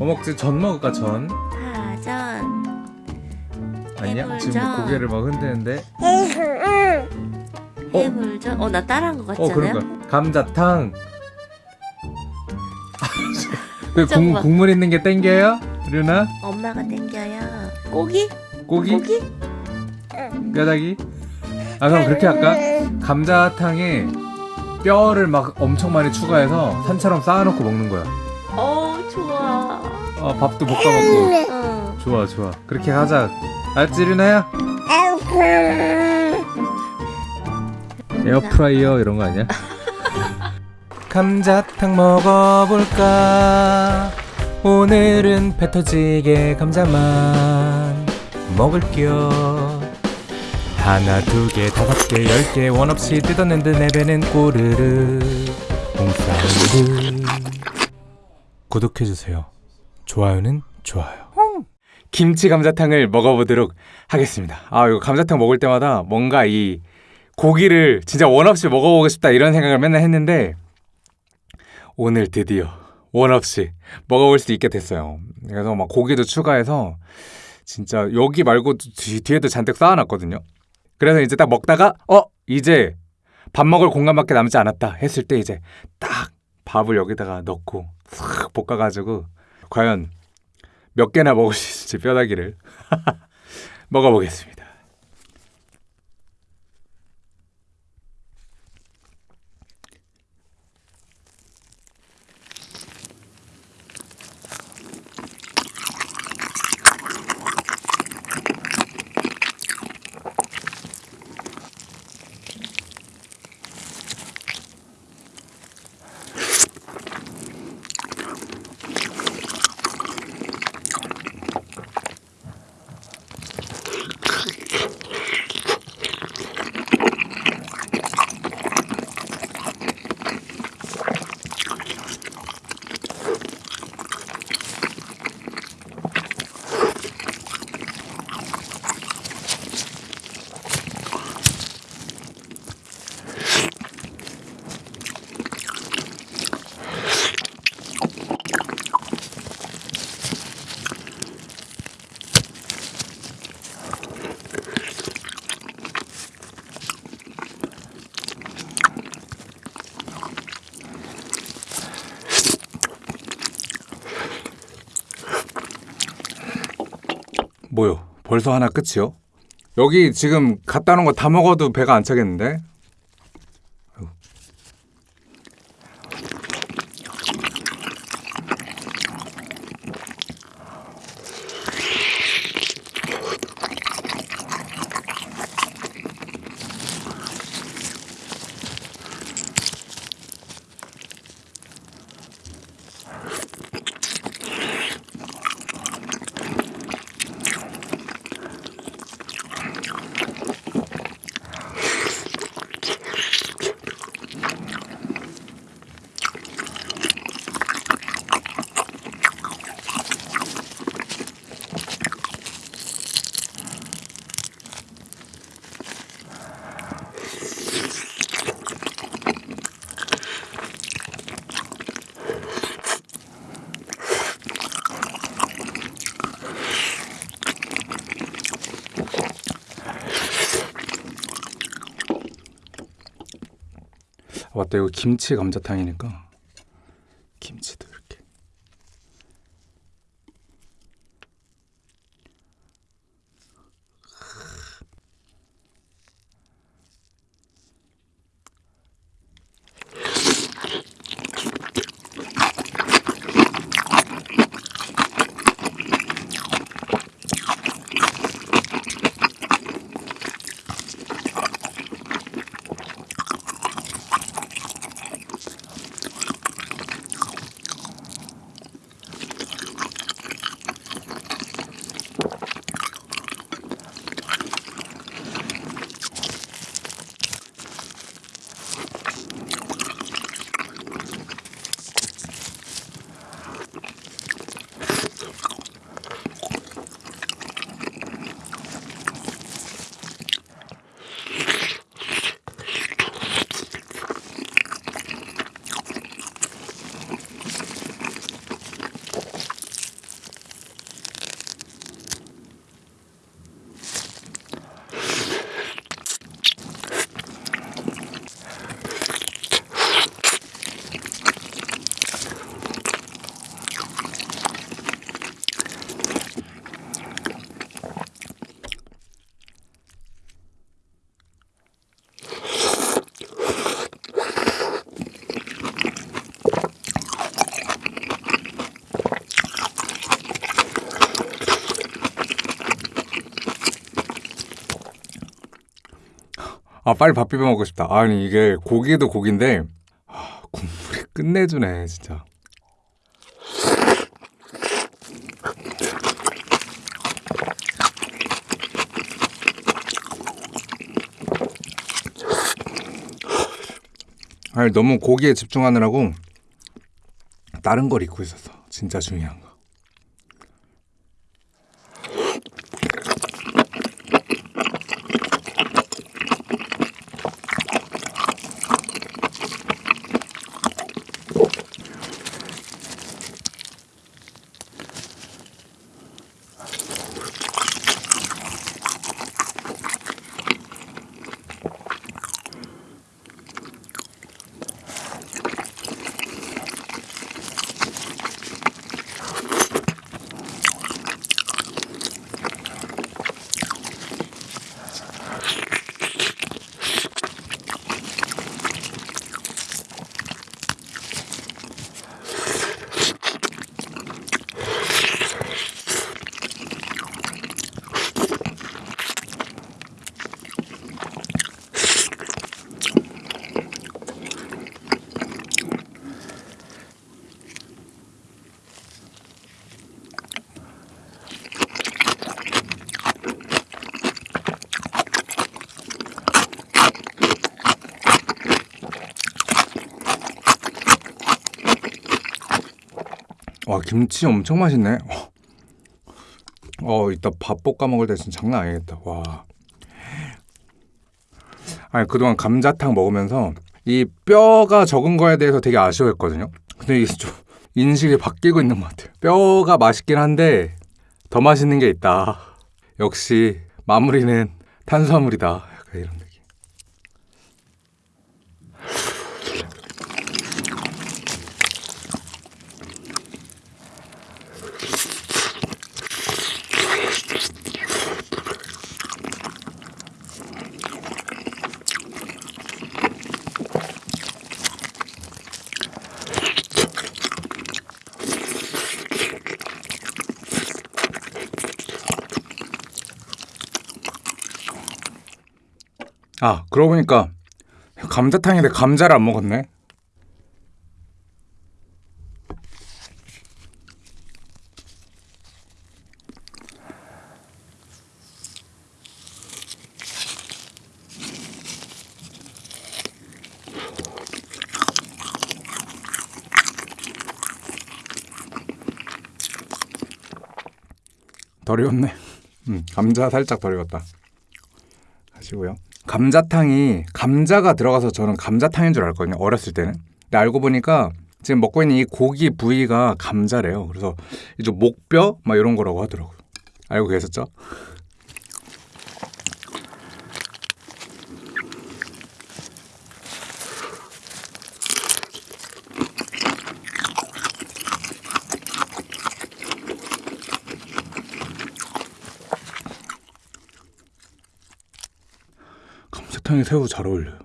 뭐 먹지? 전 먹을까 전? 파전 아니야? 지금 해물전. 고개를 막 흔드는데 어? 해물전 어 나 따라한 것 같지 어 않아요? 그런가 감자탕 그 국, 잠깐만. 국물 있는 게 땡겨요? 류나? 엄마가 땡겨요 고기? 고기? 고기? 뼈다귀? 아 그럼 그렇게 할까? 감자탕에 뼈를 막 엄청 많이 추가해서 산처럼 쌓아놓고 먹는 거야 어 아 밥도 볶아먹고. 응 좋아 좋아. 그렇게 하자. 알았지 류나야? 에어프라이어 이런 거 아니야? 감자탕 먹어볼까? 오늘은 배 터지게 감자만 먹을게요 하나 두 개 다섯 개 열 개 원 없이 뜯었는데 내 배는 꼬르르. 홍사운드 구독해주세요 좋아요는 좋아요 김치 감자탕을 먹어보도록 하겠습니다 아 이거 감자탕 먹을 때마다 뭔가 이 고기를 진짜 원 없이 먹어보고 싶다 이런 생각을 맨날 했는데 오늘 드디어 원 없이 먹어볼 수 있게 됐어요. 그래서 막 고기도 추가해서 진짜 여기 말고 뒤, 뒤에도 잔뜩 쌓아놨거든요. 그래서 이제 딱 먹다가 어 이제 밥 먹을 공간밖에 남지 않았다 했을 때 이제 딱 밥을 여기다가 넣고 싹 볶아가지고 과연 몇 개나 먹을 수 있을지 뼈다귀를 먹어보겠습니다. 뭐요? 벌써 하나 끝이요? 여기 지금 갖다 놓은 거 다 먹어도 배가 안 차겠는데? 맞다 이거 김치 감자탕이니까. 김치 아 빨리 밥 비벼 먹고 싶다. 아니 이게 고기도 고기인데 아, 국물이 끝내주네 진짜. 아니 너무 고기에 집중하느라고 다른 걸 잊고 있었어. 진짜 중요한 거. 와 김치 엄청 맛있네. 어 이따 밥 볶아 먹을 때 진짜 장난 아니겠다. 와. 아니 그동안 감자탕 먹으면서 이 뼈가 적은 거에 대해서 되게 아쉬워했거든요. 근데 이게 좀 인식이 바뀌고 있는 것 같아요. 뼈가 맛있긴 한데 더 맛있는 게 있다. 역시 마무리는 탄수화물이다. 약간 이런 아 그러고 보니까 감자탕인데 감자를 안 먹었네. 덜 익었네. 음, 감자 살짝 덜 익었다. 하시고요. 감자탕이 감자가 들어가서 저는 감자탕인 줄 알거든요. 어렸을 때는. 근데 알고 보니까 지금 먹고 있는 이 고기 부위가 감자래요. 그래서 이제 목뼈 막 이런 거라고 하더라고요. 알고 계셨죠? 감자탕에 새우 잘 어울려요.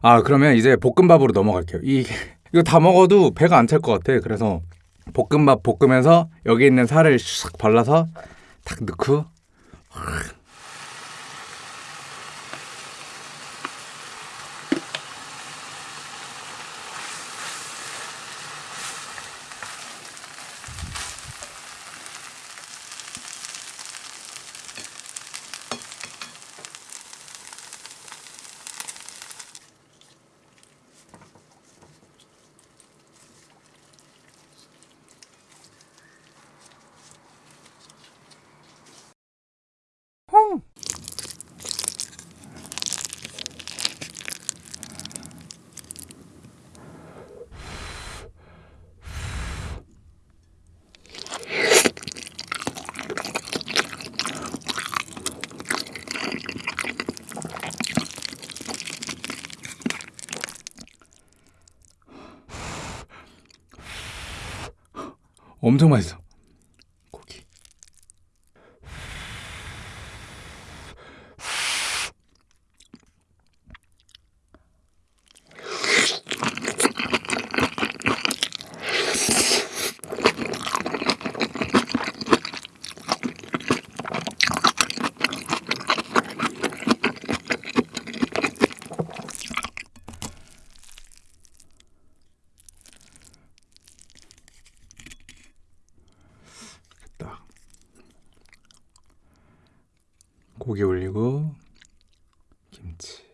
아 그러면 이제 볶음밥으로 넘어갈게요. 이 이거 다 먹어도 배가 안 찰 것 같아. 그래서 볶음밥 볶으면서 여기 있는 살을 샥 발라서 탁 넣고 엄청 맛있어. 고기 올리고 김치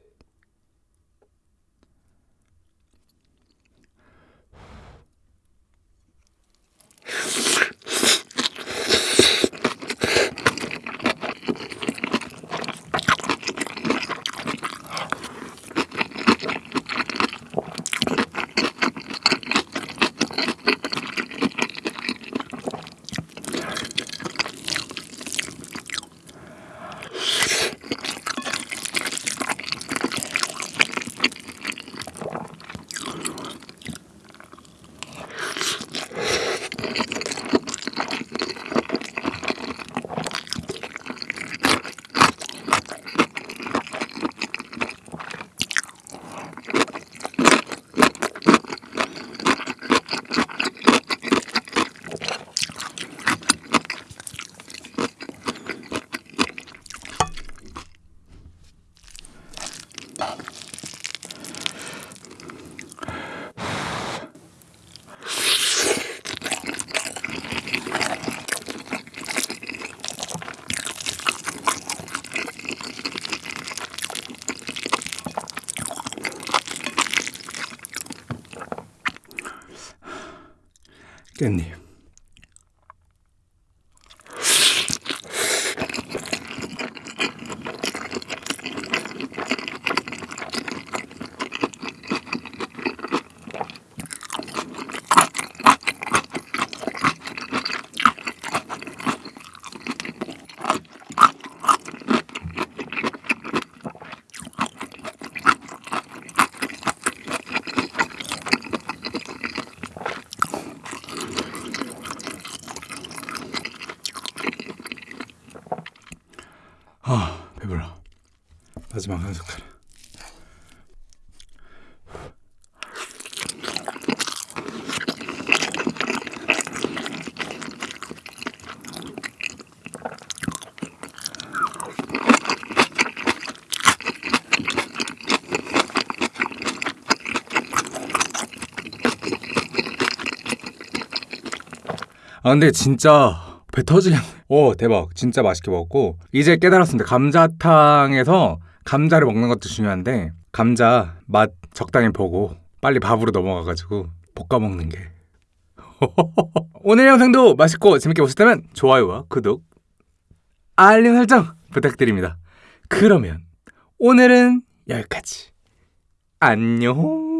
깻잎 아 배불러 마지막 한 숟갈 아 근데 진짜 배 터지겠네. 오 대박 진짜 맛있게 먹었고 이제 깨달았습니다. 감자탕에서 감자를 먹는 것도 중요한데 감자 맛 적당히 보고 빨리 밥으로 넘어가가지고 볶아 먹는 게 오늘 영상도 맛있고 재밌게 보셨다면 좋아요와 구독 알림 설정 부탁드립니다. 그러면 오늘은 여기까지 안녕.